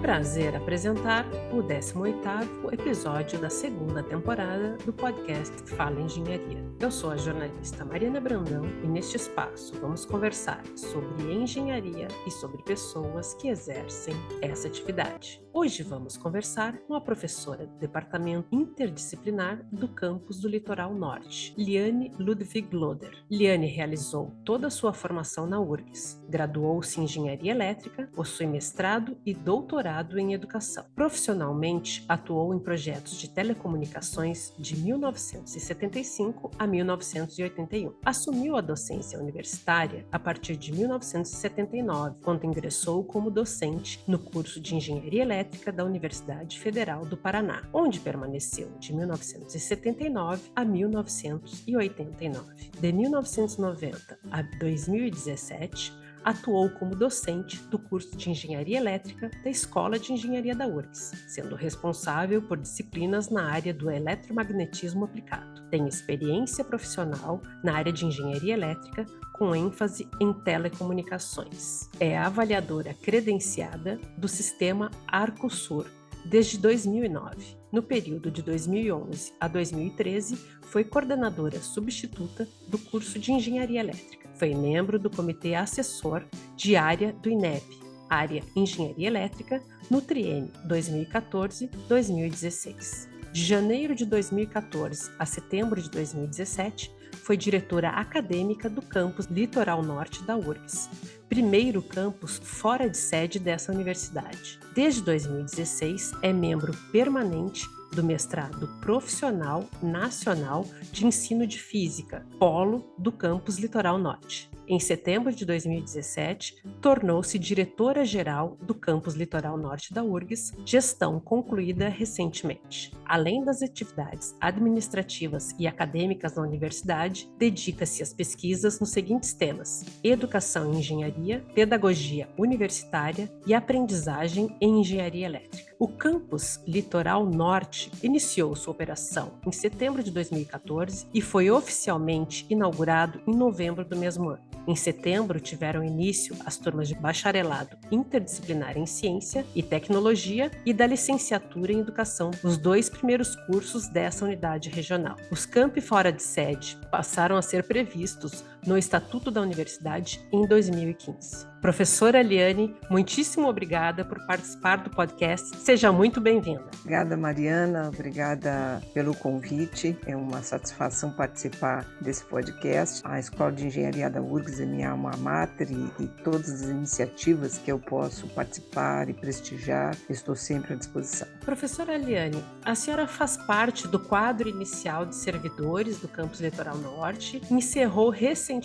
prazer apresentar o 18º episódio da segunda temporada do podcast Fala Engenharia. Eu sou a jornalista Mariana Brandão e neste espaço vamos conversar sobre engenharia e sobre pessoas que exercem essa atividade. Hoje vamos conversar com a professora do Departamento Interdisciplinar do campus do Litoral Norte, Liane Ludwig Loder. Liane realizou toda a sua formação na URGS, graduou-se em Engenharia Elétrica, possui mestrado e doutorado em Educação. Profissionalmente, atuou em projetos de telecomunicações de 1975 a 1981. Assumiu a docência universitária a partir de 1979, quando ingressou como docente no curso de Engenharia Elétrica Elétrica da Universidade Federal do Paraná, onde permaneceu de 1979 a 1989. De 1990 a 2017, atuou como docente do curso de Engenharia Elétrica da Escola de Engenharia da URGS, sendo responsável por disciplinas na área do eletromagnetismo aplicado. Tem experiência profissional na área de engenharia elétrica, com ênfase em telecomunicações. É avaliadora credenciada do sistema Arcosur desde 2009. No período de 2011 a 2013, foi coordenadora substituta do curso de Engenharia Elétrica. Foi membro do comitê assessor de área do INEP, área Engenharia Elétrica, no triênio 2014-2016. De janeiro de 2014 a setembro de 2017, foi diretora acadêmica do campus Litoral Norte da URGS, primeiro campus fora de sede dessa universidade. Desde 2016, é membro permanente do mestrado profissional nacional de ensino de física, polo do campus Litoral Norte. Em setembro de 2017, tornou-se diretora-geral do campus Litoral Norte da URGS, gestão concluída recentemente. Além das atividades administrativas e acadêmicas na universidade, dedica-se às pesquisas nos seguintes temas: educação e engenharia, pedagogia universitária e aprendizagem em engenharia elétrica. O campus Litoral Norte iniciou sua operação em setembro de 2014 e foi oficialmente inaugurado em novembro do mesmo ano. Em setembro, tiveram início as turmas de bacharelado interdisciplinar em ciência e tecnologia e da licenciatura em educação, os dois primeiros cursos dessa unidade regional. Os campi fora de sede passaram a ser previstos no Estatuto da Universidade em 2015. Professora Eliane, muitíssimo obrigada por participar do podcast. Seja muito bem-vinda. Obrigada, Mariana. Obrigada pelo convite. É uma satisfação participar desse podcast. A Escola de Engenharia da URGS é minha alma mater e, e todas as iniciativas que eu posso participar e prestigiar, estou sempre à disposição. Professora Eliane, a senhora faz parte do quadro inicial de servidores do Campus Litoral Norte e encerrou recentemente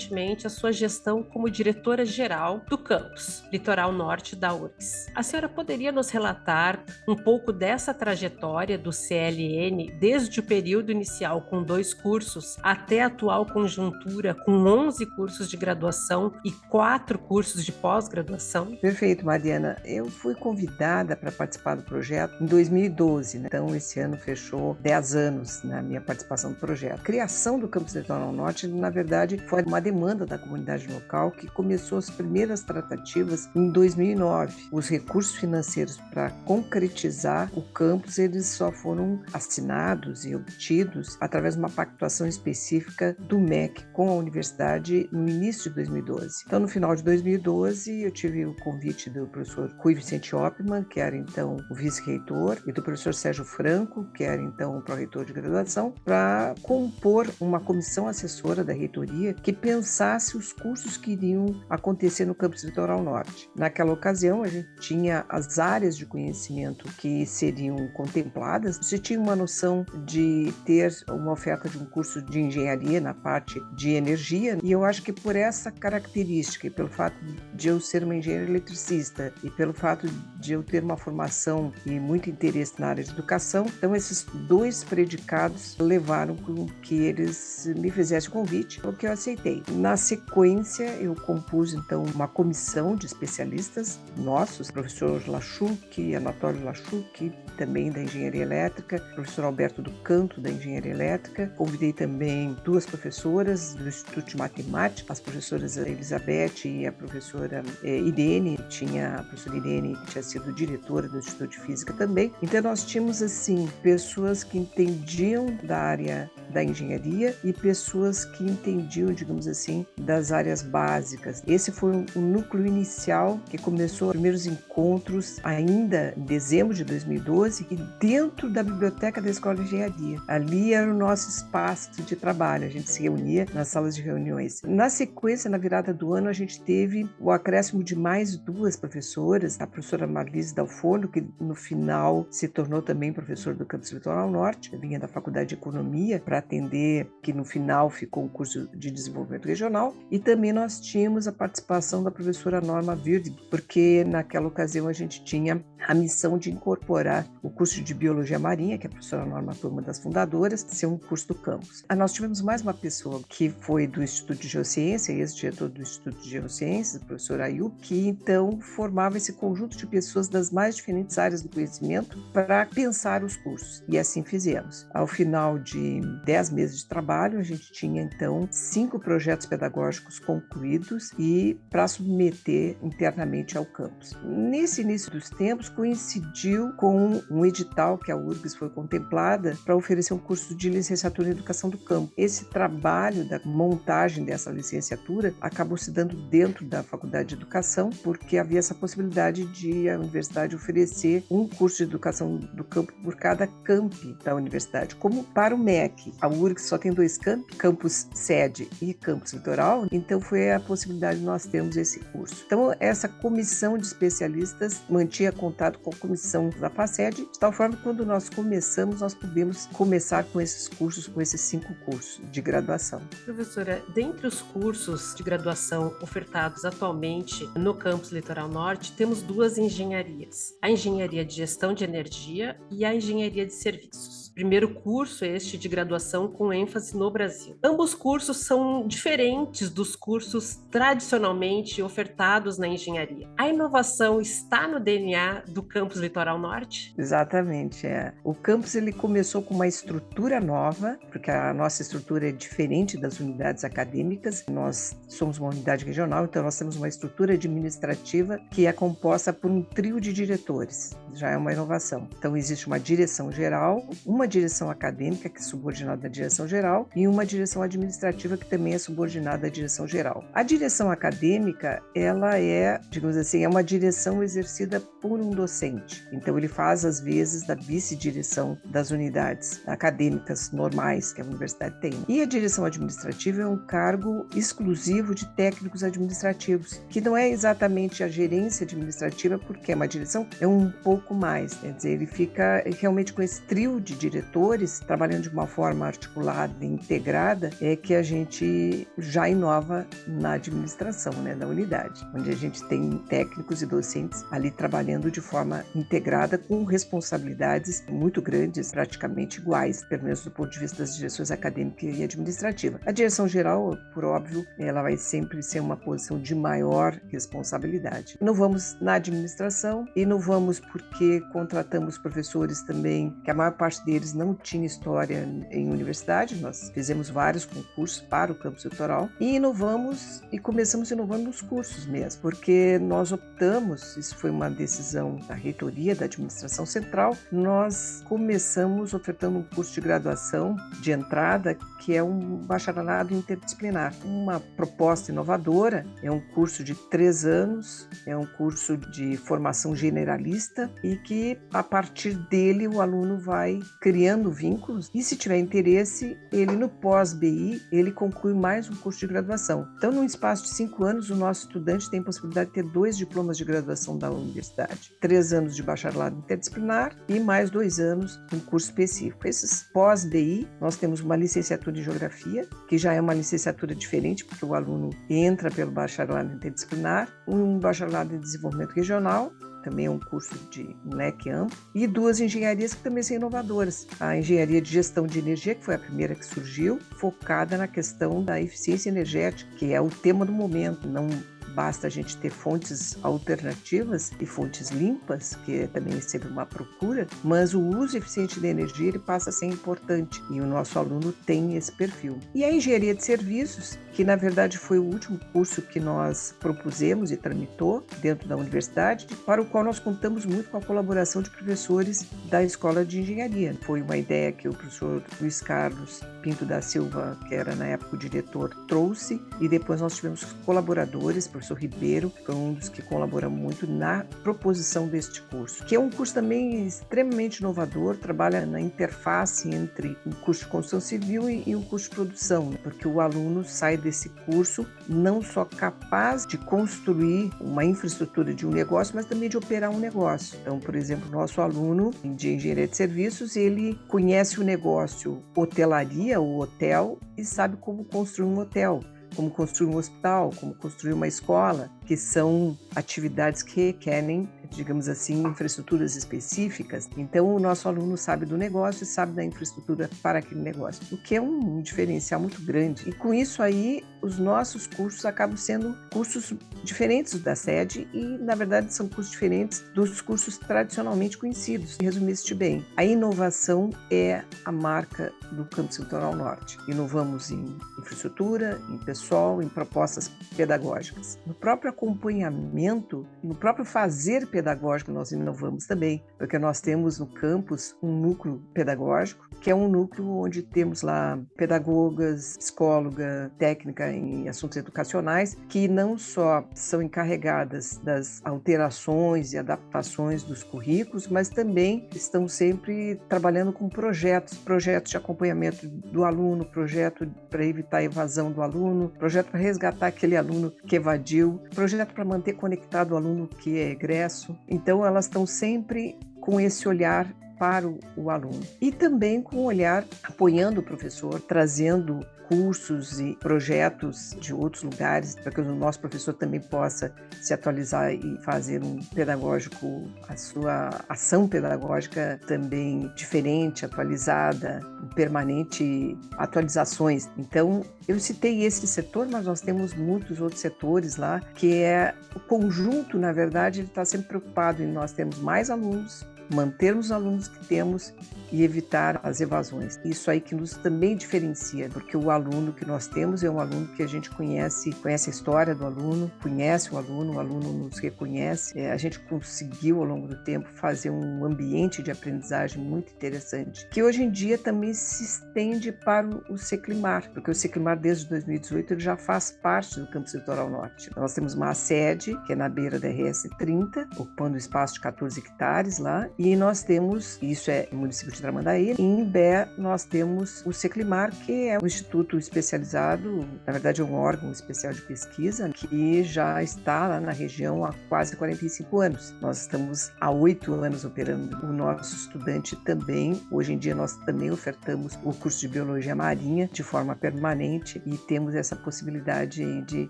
a sua gestão como diretora-geral do campus Litoral Norte da URGS. A senhora poderia nos relatar um pouco dessa trajetória do CLN desde o período inicial com dois cursos até a atual conjuntura com 11 cursos de graduação e quatro cursos de pós-graduação? Perfeito, Mariana. Eu fui convidada para participar do projeto em 2012, né? então esse ano fechou 10 anos na minha participação no projeto. A criação do Campus Litoral Norte, na verdade, foi uma demanda da comunidade local que começou as primeiras tratativas em 2009. Os recursos financeiros para concretizar o campus eles só foram assinados e obtidos através de uma pactuação específica do MEC com a universidade no início de 2012. Então, no final de 2012, eu tive o convite do professor Rui Vicente Oppmann, que era então o vice-reitor, e do professor Sérgio Franco, que era então o pró-reitor de graduação, para compor uma comissão assessora da reitoria que pensasse os cursos que iriam acontecer no campus Litoral Norte. Naquela ocasião, a gente tinha as áreas de conhecimento que seriam contempladas. Você tinha uma noção de ter uma oferta de um curso de engenharia na parte de energia, e eu acho que por essa característica e pelo fato de eu ser uma engenheira eletricista e pelo fato de eu ter uma formação e muito interesse na área de educação, então esses dois predicados levaram com que eles me fizessem o convite, o que eu aceitei. Na sequência, eu compus então uma comissão de especialistas nossos, professor Lachuk, Anatólio Lachuk, também da engenharia elétrica, professor Alberto do Canto da engenharia elétrica. Convidei também duas professoras do Instituto de Matemática, as professoras Elizabeth e a professora é, Irene, tinha a professora Irene que tinha sido diretora do Instituto de Física também. Então nós tínhamos assim pessoas que entendiam da área da engenharia e pessoas que entendiam, digamos assim, das áreas básicas. Esse foi o núcleo inicial que começou os primeiros encontros ainda em dezembro de 2012 e dentro da biblioteca da Escola de Engenharia. Ali era o nosso espaço de trabalho, a gente se reunia nas salas de reuniões. Na sequência, na virada do ano, a gente teve o acréscimo de mais duas professoras, a professora Marlise Dalforno, que no final se tornou também professora do campus Litoral Norte, vinha da Faculdade de Economia para atender, que no final ficou um curso de desenvolvimento regional, e também nós tínhamos a participação da professora Norma Virde, porque naquela ocasião a gente tinha a missão de incorporar o curso de Biologia Marinha, que a professora Norma foi uma das fundadoras, ser um curso do campus. Ah, nós tivemos mais uma pessoa que foi do Instituto de Geociência, ex-diretor do Instituto de Geociências, o professor Ayub, que então formava esse conjunto de pessoas das mais diferentes áreas do conhecimento para pensar os cursos. E assim fizemos. Ao final de dez meses de trabalho, a gente tinha então cinco projetos pedagógicos concluídos e para submeter internamente ao campus. Nesse início dos tempos, coincidiu com um edital que a URGS foi contemplada para oferecer um curso de licenciatura em educação do campo. Esse trabalho da montagem dessa licenciatura acabou se dando dentro da Faculdade de Educação, porque havia essa possibilidade de a universidade oferecer um curso de educação do campo por cada camp da universidade, como para o MEC. A URGS só tem dois campos, campus sede e campus litoral, então foi a possibilidade de nós termos esse curso. Então, essa comissão de especialistas mantinha contato com a comissão da FACED, de tal forma que quando nós começamos, nós podemos começar com esses cursos, com esses cinco cursos de graduação. Professora, dentre os cursos de graduação ofertados atualmente no campus Litoral Norte, temos duas engenharias: a Engenharia de Gestão de Energia e a Engenharia de Serviços. Primeiro curso este de graduação com ênfase no Brasil. Ambos cursos são diferentes dos cursos tradicionalmente ofertados na engenharia. A inovação está no DNA do campus Litoral Norte? Exatamente, é. O campus ele começou com uma estrutura nova, porque a nossa estrutura é diferente das unidades acadêmicas. Nós somos uma unidade regional, então nós temos uma estrutura administrativa que é composta por um trio de diretores. Já é uma inovação. Então existe uma direção geral, uma direção acadêmica, que é subordinada à direção geral, e uma direção administrativa, que também é subordinada à direção geral. A direção acadêmica, ela é, digamos assim, é uma direção exercida por um docente. Então, ele faz, às vezes, da vice-direção das unidades acadêmicas normais que a universidade tem. E a direção administrativa é um cargo exclusivo de técnicos administrativos, que não é exatamente a gerência administrativa, porque é uma direção, é um pouco mais. Quer dizer, ele fica realmente com esse trio de diretores, trabalhando de uma forma articulada e integrada, é que a gente já inova na administração né, da unidade, onde a gente tem técnicos e docentes ali trabalhando de forma integrada com responsabilidades muito grandes, praticamente iguais, pelo menos do ponto de vista das direções acadêmica e administrativa. A direção geral, por óbvio, ela vai sempre ser uma posição de maior responsabilidade. Não vamos na administração e não vamos porque contratamos professores também, que a maior parte deles eles não tinham história em universidade, nós fizemos vários concursos para o campus litoral e inovamos e começamos inovando nos cursos mesmo, porque nós optamos, isso foi uma decisão da reitoria da administração central, nós começamos ofertando um curso de graduação de entrada que é um bacharelado interdisciplinar. Uma proposta inovadora, é um curso de três anos, é um curso de formação generalista e que a partir dele o aluno vai criando vínculos e se tiver interesse, ele no pós-BI, ele conclui mais um curso de graduação. Então, num espaço de cinco anos, o nosso estudante tem a possibilidade de ter dois diplomas de graduação da universidade. Três anos de bacharelado interdisciplinar e mais dois anos um curso específico. Esses pós-BI, nós temos uma licenciatura em Geografia, que já é uma licenciatura diferente, porque o aluno entra pelo bacharelado interdisciplinar, um bacharelado em desenvolvimento regional também é um curso de um leque amplo, e duas engenharias que também são inovadoras. A engenharia de gestão de energia, que foi a primeira que surgiu, focada na questão da eficiência energética, que é o tema do momento, não basta a gente ter fontes alternativas e fontes limpas, que é também é sempre uma procura, mas o uso eficiente da energia ele passa a ser importante e o nosso aluno tem esse perfil. E a engenharia de serviços, que na verdade foi o último curso que nós propusemos e tramitou dentro da universidade, para o qual nós contamos muito com a colaboração de professores da Escola de Engenharia. Foi uma ideia que o professor Luiz Carlos Pinto da Silva, que era na época o diretor, trouxe, e depois nós tivemos colaboradores, o professor Ribeiro, foi um dos que colaborou muito na proposição deste curso, que é um curso também extremamente inovador, trabalha na interface entre o curso de construção civil e, o curso de produção, porque o aluno sai desse curso não só capaz de construir uma infraestrutura de um negócio, mas também de operar um negócio. Então, por exemplo, nosso aluno de engenharia de serviços, ele conhece o negócio hotelaria, o hotel, e sabe como construir um hotel como construir um hospital, como construir uma escola, que são atividades que requerem digamos assim, infraestruturas específicas. Então, o nosso aluno sabe do negócio e sabe da infraestrutura para aquele negócio, o que é um diferencial muito grande. E com isso aí, os nossos cursos acabam sendo cursos diferentes da sede e, na verdade, são cursos diferentes dos cursos tradicionalmente conhecidos. Resumiste bem, a inovação é a marca do Campus Litoral Norte. Inovamos em infraestrutura, em pessoal, em propostas pedagógicas. No próprio acompanhamento, no próprio fazer pedagógico, nós inovamos também, porque nós temos no campus um núcleo pedagógico, que é um núcleo onde temos lá pedagogas, psicóloga, técnica em assuntos educacionais, que não só são encarregadas das alterações e adaptações dos currículos, mas também estão sempre trabalhando com projetos, projetos de acompanhamento do aluno, projeto para evitar a evasão do aluno, projeto para resgatar aquele aluno que evadiu, projeto para manter conectado o aluno que é egresso, então, elas estão sempre com esse olhar para o, aluno. E também com o olhar apoiando o professor, trazendo cursos e projetos de outros lugares, para que o nosso professor também possa se atualizar e fazer um pedagógico, a sua ação pedagógica também diferente, atualizada, permanente atualizações. Então, eu citei esse setor, mas nós temos muitos outros setores lá, que é o conjunto, na verdade, ele está sempre preocupado em nós termos mais alunos, mantermos os alunos que temos e evitar as evasões. Isso aí que nos também diferencia, porque o aluno que nós temos é um aluno que a gente conhece, conhece a história do aluno, conhece o aluno, o aluno nos reconhece. É, a gente conseguiu ao longo do tempo fazer um ambiente de aprendizagem muito interessante, que hoje em dia também se estende para o Seclimar, porque o Seclimar desde 2018 ele já faz parte do Campus Litoral Norte. Nós temos uma sede que é na beira da RS 30, ocupando espaço de 14 hectares lá, e nós temos, isso é município de Tramandaí, e em Bé nós temos o Seclimar, que é um instituto especializado, na verdade é um órgão especial de pesquisa, que já está lá na região há quase 45 anos. Nós estamos há oito anos operando. O nosso estudante também, hoje em dia nós também ofertamos o curso de Biologia Marinha de forma permanente e temos essa possibilidade de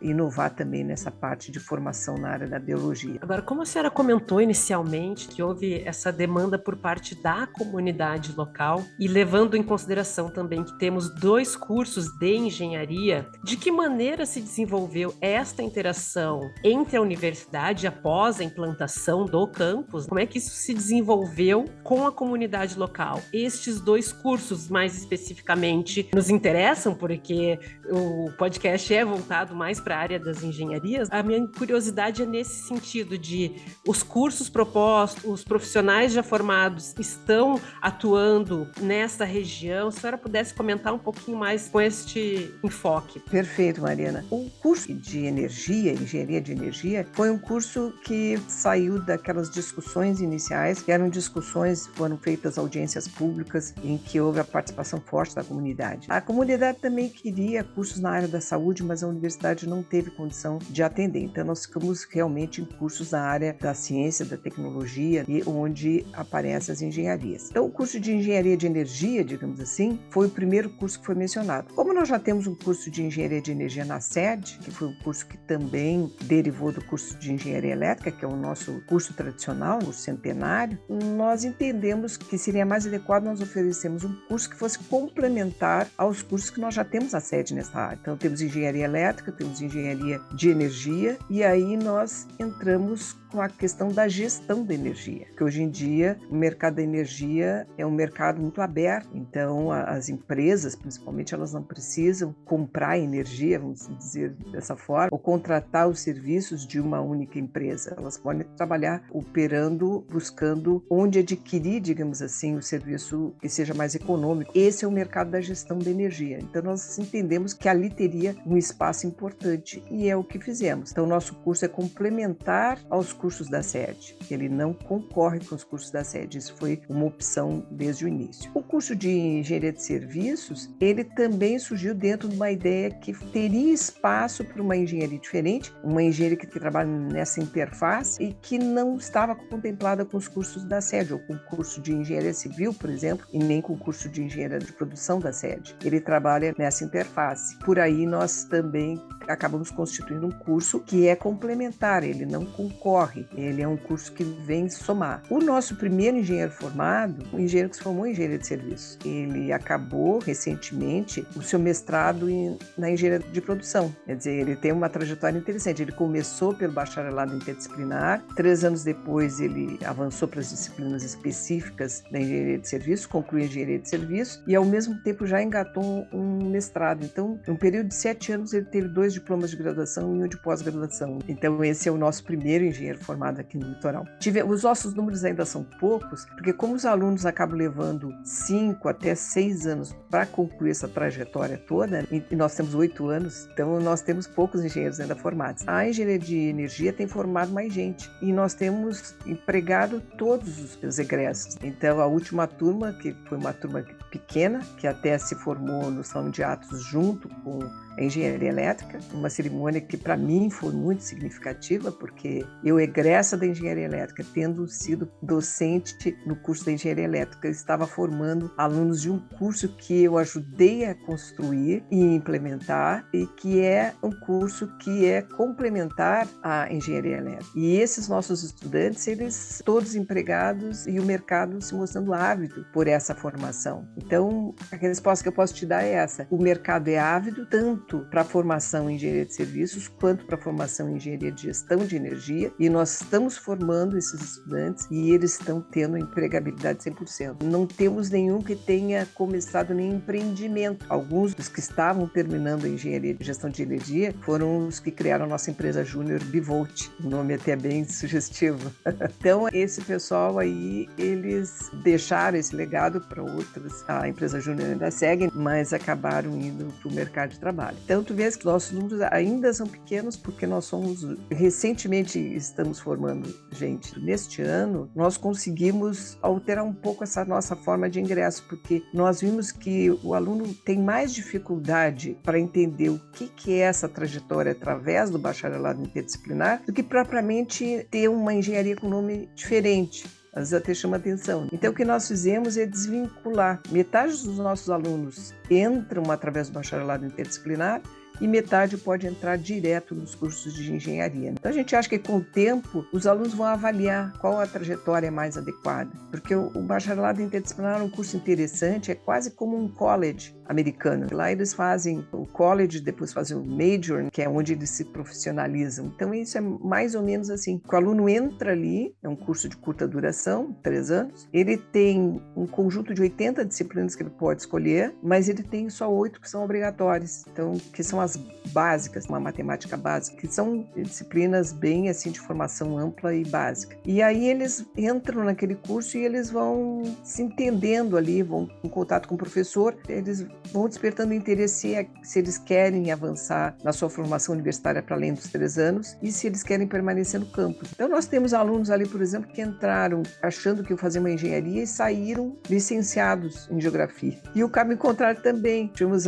inovar também nessa parte de formação na área da biologia. Agora, como a senhora comentou inicialmente que houve essa demanda por parte da comunidade local e levando em consideração também que temos dois cursos de engenharia, de que maneira se desenvolveu esta interação entre a universidade após a implantação do campus? Como é que isso se desenvolveu com a comunidade local? Estes dois cursos, mais especificamente, nos interessam porque o podcast é voltado mais para a área das engenharias. A minha curiosidade é nesse sentido de os cursos propostos, os profissionais profissionais já formados estão atuando nessa região? Se a senhora pudesse comentar um pouquinho mais com este enfoque. Perfeito, Mariana. O curso de energia, engenharia de energia, foi um curso que saiu daquelas discussões iniciais, que eram discussões, foram feitas audiências públicas em que houve a participação forte da comunidade. A comunidade também queria cursos na área da saúde, mas a universidade não teve condição de atender. Então nós ficamos realmente em cursos na área da ciência, da tecnologia, e onde aparecem as engenharias. Então, o curso de engenharia de energia, digamos assim, foi o primeiro curso que foi mencionado. Como nós já temos um curso de engenharia de energia na sede, que foi um curso que também derivou do curso de engenharia elétrica, que é o nosso curso tradicional, o centenário, nós entendemos que seria mais adequado nós oferecermos um curso que fosse complementar aos cursos que nós já temos a sede nessa área. Então, temos engenharia elétrica, temos engenharia de energia, e aí nós entramos com a questão da gestão da energia, que hoje em dia o mercado da energia é um mercado muito aberto, então as empresas, principalmente, elas não precisam comprar energia, vamos dizer dessa forma, ou contratar os serviços de uma única empresa. Elas podem trabalhar operando, buscando onde adquirir, digamos assim, o serviço que seja mais econômico. Esse é o mercado da gestão da energia. Então nós entendemos que ali teria um espaço importante e é o que fizemos. Então nosso curso é complementar aos cursos cursos da sede. Ele não concorre com os cursos da sede. Isso foi uma opção desde o início. O curso de engenharia de serviços, ele também surgiu dentro de uma ideia que teria espaço para uma engenharia diferente, uma engenharia que trabalha nessa interface e que não estava contemplada com os cursos da sede, ou com o curso de engenharia civil, por exemplo, e nem com o curso de engenharia de produção da sede. Ele trabalha nessa interface. Por aí nós também acabamos constituindo um curso que é complementar, ele não concorre, ele é um curso que vem somar. O nosso primeiro engenheiro formado, o engenheiro que se formou em engenharia de serviços, ele acabou recentemente o seu mestrado em, na engenharia de produção, quer dizer, ele tem uma trajetória interessante. Ele começou pelo bacharelado interdisciplinar, três anos depois ele avançou para as disciplinas específicas da engenharia de serviços, concluiu a engenharia de serviços e ao mesmo tempo já engatou um mestrado. Então, num período de sete anos, ele teve dois diplomas de graduação e um de pós-graduação. Então, esse é o nosso primeiro engenheiro formado aqui no litoral. Tive, os nossos números ainda são poucos, porque como os alunos acabam levando cinco até seis anos para concluir essa trajetória toda, e nós temos oito anos, então nós temos poucos engenheiros ainda formados. A engenharia de energia tem formado mais gente e nós temos empregado todos os egressos. Então, a última turma, que foi uma turma pequena, que até se formou no Salão de Atos junto com engenharia elétrica, uma cerimônia que para mim foi muito significativa, porque eu egressa da engenharia elétrica, tendo sido docente no curso da engenharia elétrica, estava formando alunos de um curso que eu ajudei a construir e implementar, e que é um curso que é complementar à engenharia elétrica. E esses nossos estudantes, eles todos empregados e o mercado se mostrando ávido por essa formação. Então, a resposta que eu posso te dar é essa: o mercado é ávido tanto tanto para a formação em engenharia de serviços quanto para a formação em engenharia de gestão de energia e nós estamos formando esses estudantes e eles estão tendo empregabilidade 100%. Não temos nenhum que tenha começado nenhum empreendimento. Alguns dos que estavam terminando a engenharia de gestão de energia foram os que criaram a nossa empresa Júnior Bivolt, o nome até bem sugestivo. então, esse pessoal aí, eles deixaram esse legado para outros. A empresa Júnior ainda segue, mas acabaram indo para o mercado de trabalho. Tu vês que nossos números ainda são pequenos porque nós somos, recentemente estamos formando gente. Neste ano, nós conseguimos alterar um pouco essa nossa forma de ingresso, porque nós vimos que o aluno tem mais dificuldade para entender o que, que é essa trajetória através do bacharelado interdisciplinar do que propriamente ter uma engenharia com nome diferente vezes até chama atenção. Então, o que nós fizemos é desvincular. Metade dos nossos alunos entram através do bacharelado interdisciplinar e metade pode entrar direto nos cursos de engenharia. Então a gente acha que com o tempo os alunos vão avaliar qual a trajetória mais adequada, porque o bacharelado interdisciplinar é um curso interessante, é quase como um college americano. Lá eles fazem o college, depois fazem o major, que é onde eles se profissionalizam. Então isso é mais ou menos assim. O aluno entra ali, é um curso de curta duração, três anos. Ele tem um conjunto de 80 disciplinas que ele pode escolher, mas ele tem só oito que são obrigatórias. Então que são as básicas, uma matemática básica, que são disciplinas bem assim de formação ampla e básica. E aí eles entram naquele curso e eles vão se entendendo ali, vão em contato com o professor, eles vão despertando interesse se eles querem avançar na sua formação universitária para além dos três anos e se eles querem permanecer no campus. Então nós temos alunos ali, por exemplo, que entraram achando que iam fazer uma engenharia e saíram licenciados em geografia. E o caminho contrário também. Tivemos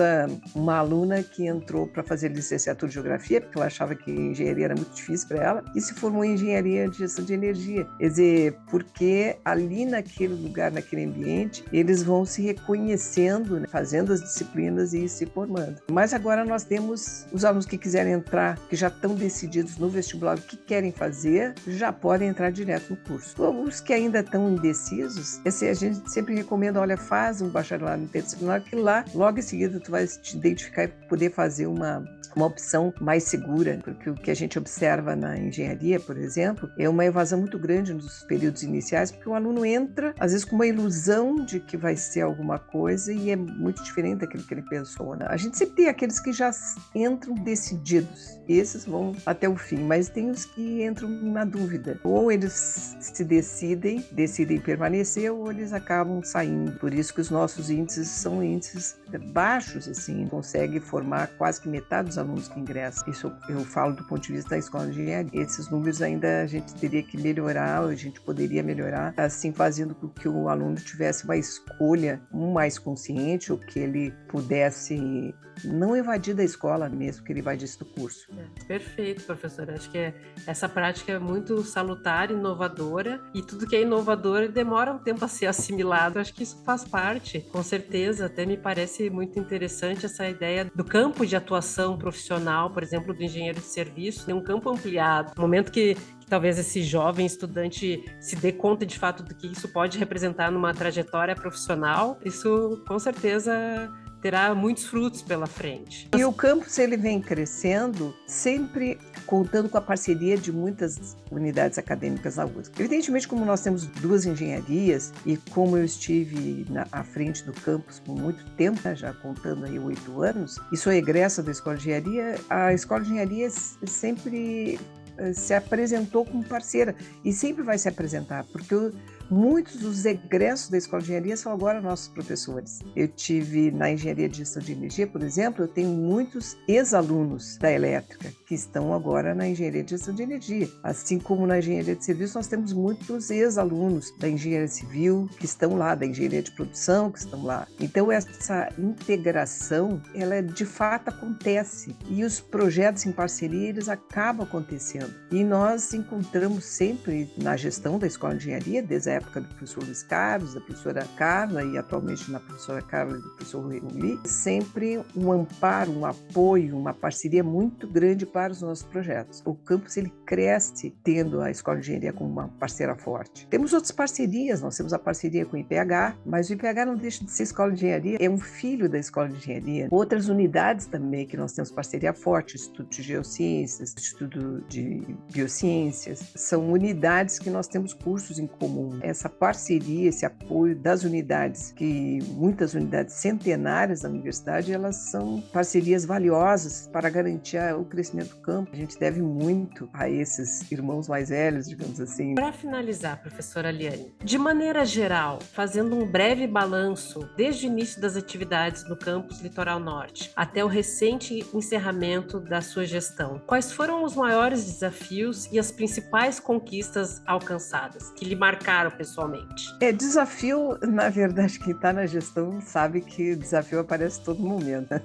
uma aluna que entrou para fazer licenciatura de geografia, porque ela achava que engenharia era muito difícil para ela, e se formou em engenharia de gestão de energia. Quer dizer, porque ali naquele lugar, naquele ambiente, eles vão se reconhecendo, né, fazendo as disciplinas e ir se formando. Mas agora nós temos os alunos que quiserem entrar, que já estão decididos no vestibular o que querem fazer, já podem entrar direto no curso. Os que ainda estão indecisos, esse a gente sempre recomenda, olha, faz um bacharelado interdisciplinar, que lá, logo em seguida, tu vai te identificar e poder fazer uma, uma opção mais segura, porque o que a gente observa na engenharia, por exemplo, é uma evasão muito grande nos períodos iniciais, porque o aluno entra, às vezes, com uma ilusão de que vai ser alguma coisa e é muito diferente daquilo que ele pensou. Né? A gente sempre tem aqueles que já entram decididos, esses vão até o fim, mas tem os que entram na dúvida. Ou eles se decidem, decidem permanecer, ou eles acabam saindo. Por isso que os nossos índices são índices baixos, assim, consegue formar quase que metade dos alunos que ingressam. Isso eu falo do ponto de vista da escola de engenharia. Esses números ainda a gente teria que melhorar, a gente poderia melhorar, assim, fazendo com que o aluno tivesse uma escolha mais consciente, ou que ele pudesse não evadir da escola mesmo, que ele evadisse do curso. É, perfeito, professora. Acho que é, essa prática é muito salutar, inovadora, e tudo que é inovador demora um tempo a ser assimilado. Acho que isso faz parte, com certeza. Até me parece muito interessante essa ideia do campo de atuação profissional, por exemplo, do engenheiro de serviço, tem um campo ampliado. No momento que, talvez esse jovem estudante se dê conta de fato do que isso pode representar numa trajetória profissional, isso com certeza terá muitos frutos pela frente. E o campus ele vem crescendo sempre contando com a parceria de muitas unidades acadêmicas na USP. Evidentemente, como nós temos duas engenharias e como eu estive na, à frente do campus por muito tempo, né, já contando aí oito anos, e sou egressa da Escola de Engenharia, a Escola de Engenharia sempre eh, se apresentou como parceira e sempre vai se apresentar, porque eu Muitos dos egressos da Escola de Engenharia são agora nossos professores. Eu tive na Engenharia de Gestão de Energia, por exemplo, eu tenho muitos ex-alunos da elétrica que estão agora na Engenharia de Gestão de Energia. Assim como na Engenharia de Serviço, nós temos muitos ex-alunos da Engenharia Civil que estão lá, da Engenharia de Produção que estão lá. Então, essa integração, ela de fato acontece e os projetos em parceria, eles acabam acontecendo. E nós encontramos sempre na gestão da Escola de Engenharia, desde a época do professor Luiz Carlos, da professora Carla e atualmente na professora Carla e do professor Rui sempre um amparo, um apoio, uma parceria muito grande para os nossos projetos. O campus ele cresce tendo a Escola de Engenharia como uma parceira forte. Temos outras parcerias, nós temos a parceria com o IPH, mas o IPH não deixa de ser Escola de Engenharia, é um filho da Escola de Engenharia. Outras unidades também que nós temos parceria forte, Instituto de Geociências, Instituto de Biociências, são unidades que nós temos cursos em comum essa parceria, esse apoio das unidades, que muitas unidades centenárias da universidade, elas são parcerias valiosas para garantir o crescimento do campo. A gente deve muito a esses irmãos mais velhos, digamos assim. Para finalizar, professora Liane, de maneira geral, fazendo um breve balanço desde o início das atividades no campus Litoral Norte até o recente encerramento da sua gestão, quais foram os maiores desafios e as principais conquistas alcançadas que lhe marcaram pessoalmente? É, desafio, na verdade, quem está na gestão sabe que desafio aparece todo momento. Né?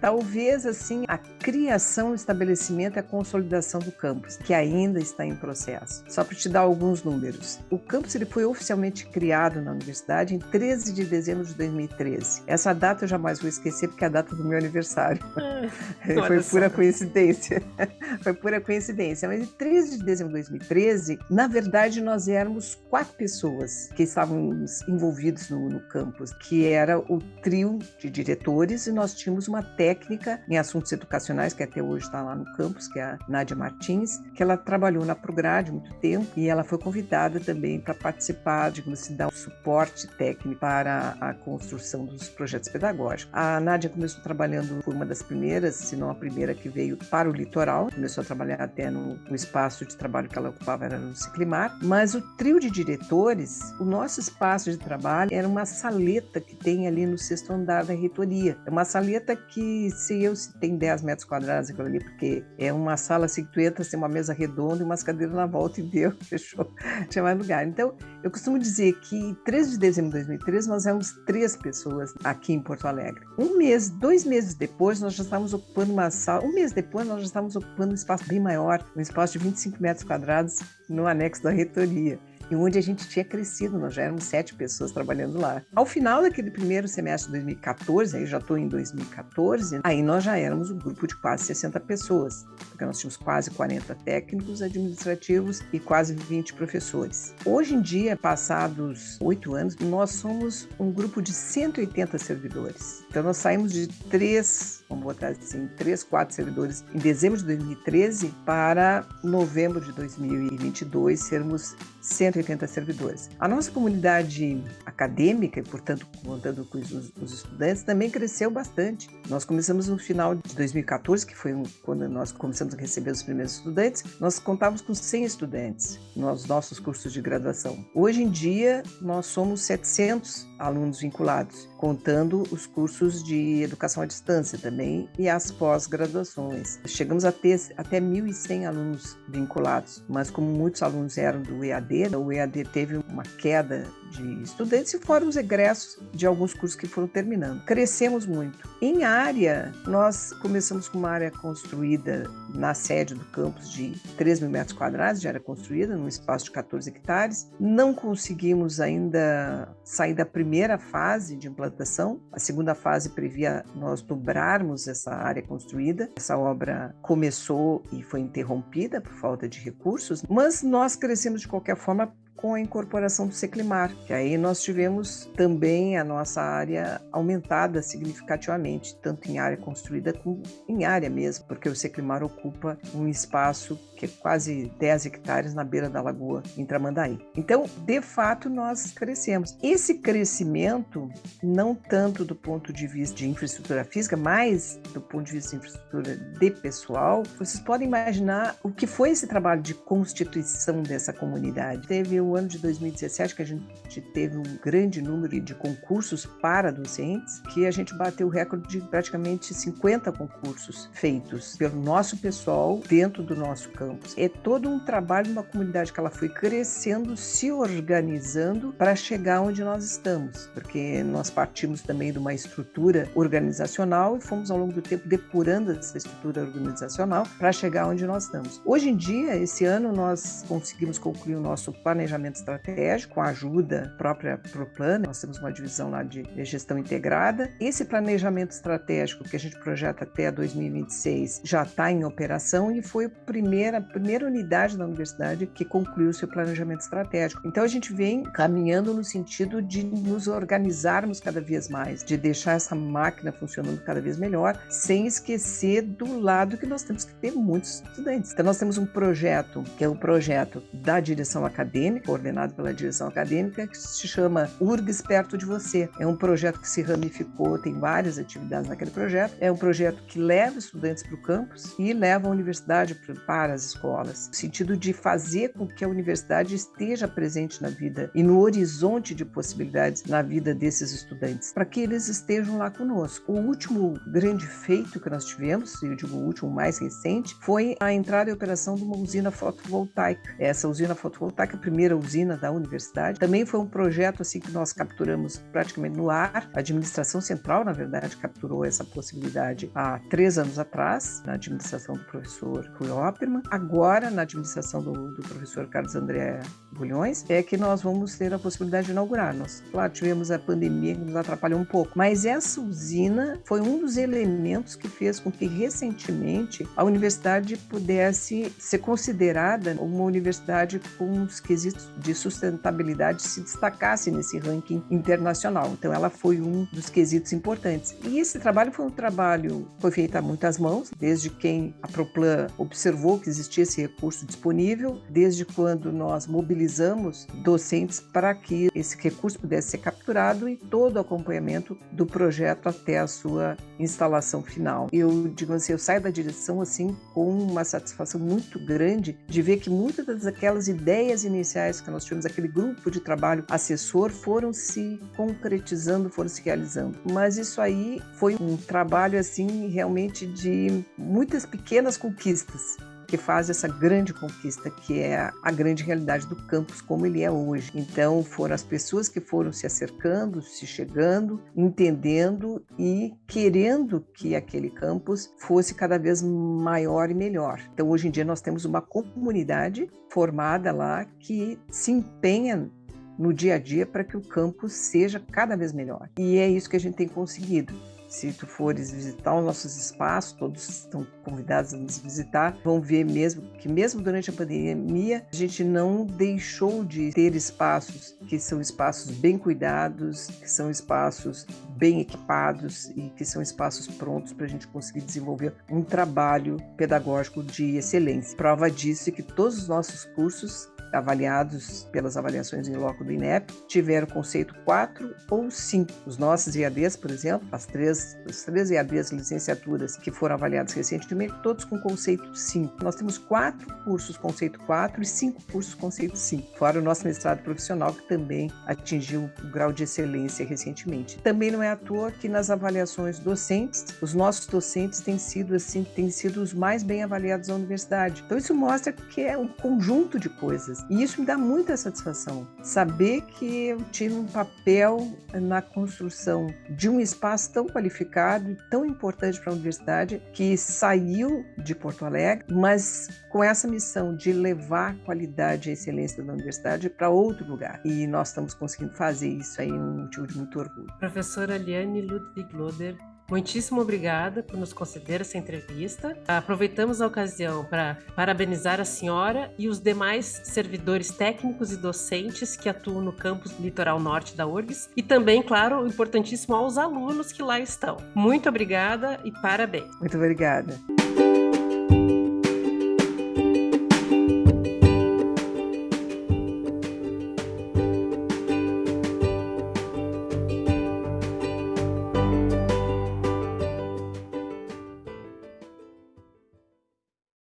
Talvez, assim, a criação, o estabelecimento e a consolidação do campus, que ainda está em processo. Só para te dar alguns números. O campus ele foi oficialmente criado na universidade em 13 de dezembro de 2013. Essa data eu jamais vou esquecer porque é a data do meu aniversário. Ah, foi pura coincidência. foi pura coincidência. Mas em 13 de dezembro de 2013, na verdade, nós éramos quatro pessoas que estávamos envolvidos no, no campus, que era o trio de diretores e nós tínhamos uma técnica técnica em assuntos educacionais, que até hoje está lá no campus, que é a Nádia Martins, que ela trabalhou na Prograde muito tempo e ela foi convidada também para participar, digamos assim, dar um suporte técnico para a construção dos projetos pedagógicos. A Nádia começou trabalhando, foi uma das primeiras, se não a primeira que veio para o litoral, começou a trabalhar até no, no espaço de trabalho que ela ocupava, era no Ciclimar, mas o trio de diretores, o nosso espaço de trabalho era uma saleta que tem ali no sexto andar da reitoria. É uma saleta que se eu se tem 10 metros quadrados aquilo ali, porque é uma sala assim que tu entra, tem uma mesa redonda e umas cadeiras na volta e deu, fechou, tinha mais lugar. Então, eu costumo dizer que 13 de dezembro de 2013 nós éramos três pessoas aqui em Porto Alegre. Um mês, dois meses depois, nós já estávamos ocupando uma sala, um mês depois nós já estávamos ocupando um espaço bem maior, um espaço de 25 metros quadrados no anexo da reitoria. E onde a gente tinha crescido, nós já éramos sete pessoas trabalhando lá. Ao final daquele primeiro semestre de 2014, aí já estou em 2014, aí nós já éramos um grupo de quase 60 pessoas, porque nós tínhamos quase 40 técnicos administrativos e quase 20 professores. Hoje em dia, passados oito anos, nós somos um grupo de 180 servidores. Então nós saímos de três, vamos botar assim, três, quatro servidores em dezembro de 2013 para novembro de 2022 sermos 180 servidores. A nossa comunidade acadêmica, e portanto contando com os, os, estudantes, também cresceu bastante. Nós começamos no final de 2014, que foi quando nós começamos a receber os primeiros estudantes, nós contávamos com 100 estudantes nos nossos cursos de graduação. Hoje em dia, nós somos 700 alunos vinculados, contando os cursos de educação à distância também e as pós-graduações. Chegamos a ter até 1.100 alunos vinculados, mas como muitos alunos eram do EAD, o EAD teve uma queda de estudantes e foram os egressos de alguns cursos que foram terminando. Crescemos muito. Em área, nós começamos com uma área construída na sede do campus de 3 mil metros quadrados de área construída, num espaço de 14 hectares. Não conseguimos ainda sair da primeira fase de implantação. A segunda fase previa nós dobrarmos essa área construída. Essa obra começou e foi interrompida por falta de recursos, mas nós crescemos de qualquer forma com a incorporação do Seclimar, que aí nós tivemos também a nossa área aumentada significativamente, tanto em área construída como em área mesmo, porque o Seclimar ocupa um espaço que é quase 10 hectares na beira da lagoa, em Tramandaí. Então, de fato, nós crescemos. Esse crescimento, não tanto do ponto de vista de infraestrutura física, mas do ponto de vista de infraestrutura de pessoal, vocês podem imaginar o que foi esse trabalho de constituição dessa comunidade. Teve o ano de 2017 que a gente teve um grande número de concursos para docentes, que a gente bateu o recorde de praticamente 50 concursos feitos pelo nosso pessoal dentro do nosso campo campos. É todo um trabalho uma comunidade que ela foi crescendo, se organizando para chegar onde nós estamos, porque nós partimos também de uma estrutura organizacional e fomos ao longo do tempo depurando essa estrutura organizacional para chegar onde nós estamos. Hoje em dia, esse ano nós conseguimos concluir o nosso planejamento estratégico com a ajuda própria ProPlan, nós temos uma divisão lá de gestão integrada. Esse planejamento estratégico que a gente projeta até 2026 já está em operação e foi a primeira a primeira unidade da universidade que concluiu seu planejamento estratégico. Então a gente vem caminhando no sentido de nos organizarmos cada vez mais, de deixar essa máquina funcionando cada vez melhor, sem esquecer do lado que nós temos que ter muitos estudantes. Então nós temos um projeto, que é o um projeto da direção acadêmica, coordenado pela direção acadêmica, que se chama URGS perto de você. É um projeto que se ramificou, tem várias atividades naquele projeto. É um projeto que leva estudantes para o campus e leva a universidade para as escolas, no sentido de fazer com que a universidade esteja presente na vida e no horizonte de possibilidades na vida desses estudantes, para que eles estejam lá conosco. O último grande feito que nós tivemos, eu digo o último mais recente, foi a entrada em operação de uma usina fotovoltaica. Essa usina fotovoltaica, a primeira usina da universidade, também foi um projeto assim que nós capturamos praticamente no ar. A administração central, na verdade, capturou essa possibilidade há três anos atrás, na administração do professor Rui Opperman agora na administração do, do professor Carlos André Bulhões, é que nós vamos ter a possibilidade de inaugurar. Nós, claro, tivemos a pandemia que nos atrapalhou um pouco, mas essa usina foi um dos elementos que fez com que recentemente a universidade pudesse ser considerada uma universidade com os quesitos de sustentabilidade se destacasse nesse ranking internacional. Então ela foi um dos quesitos importantes. E esse trabalho foi um trabalho foi feito a muitas mãos, desde quem a Proplan observou que existia esse recurso disponível, desde quando nós mobilizamos docentes para que esse recurso pudesse ser capturado e todo o acompanhamento do projeto até a sua instalação final. Eu digo assim, eu saio da direção assim com uma satisfação muito grande de ver que muitas daquelas ideias iniciais que nós tivemos, aquele grupo de trabalho assessor, foram se concretizando, foram se realizando. Mas isso aí foi um trabalho assim realmente de muitas pequenas conquistas que faz essa grande conquista, que é a grande realidade do campus como ele é hoje. Então, foram as pessoas que foram se acercando, se chegando, entendendo e querendo que aquele campus fosse cada vez maior e melhor. Então, hoje em dia, nós temos uma comunidade formada lá que se empenha no dia a dia para que o campus seja cada vez melhor. E é isso que a gente tem conseguido. Se tu fores visitar os nossos espaços, todos estão convidados a nos visitar, vão ver mesmo que mesmo durante a pandemia, a gente não deixou de ter espaços que são espaços bem cuidados, que são espaços bem equipados e que são espaços prontos para a gente conseguir desenvolver um trabalho pedagógico de excelência. Prova disso é que todos os nossos cursos avaliados pelas avaliações em loco do INEP, tiveram conceito 4 ou 5. Os nossos IADs, por exemplo, as três, as três IADs licenciaturas que foram avaliados recentemente, todos com conceito 5. Nós temos quatro cursos conceito 4 e cinco cursos conceito 5, fora o nosso mestrado profissional, que também atingiu o grau de excelência recentemente. Também não é à toa que nas avaliações docentes, os nossos docentes têm sido assim, têm sido os mais bem avaliados da universidade. Então isso mostra que é um conjunto de coisas coisas. E isso me dá muita satisfação, saber que eu tive um papel na construção de um espaço tão qualificado e tão importante para a universidade, que saiu de Porto Alegre, mas com essa missão de levar qualidade e excelência da universidade para outro lugar. E nós estamos conseguindo fazer isso aí, um motivo de muito orgulho. Professora Liane Ludwig Loder, Muitíssimo obrigada por nos conceder essa entrevista. Aproveitamos a ocasião para parabenizar a senhora e os demais servidores técnicos e docentes que atuam no campus litoral norte da URGS e também, claro, importantíssimo aos alunos que lá estão. Muito obrigada e parabéns. Muito obrigada.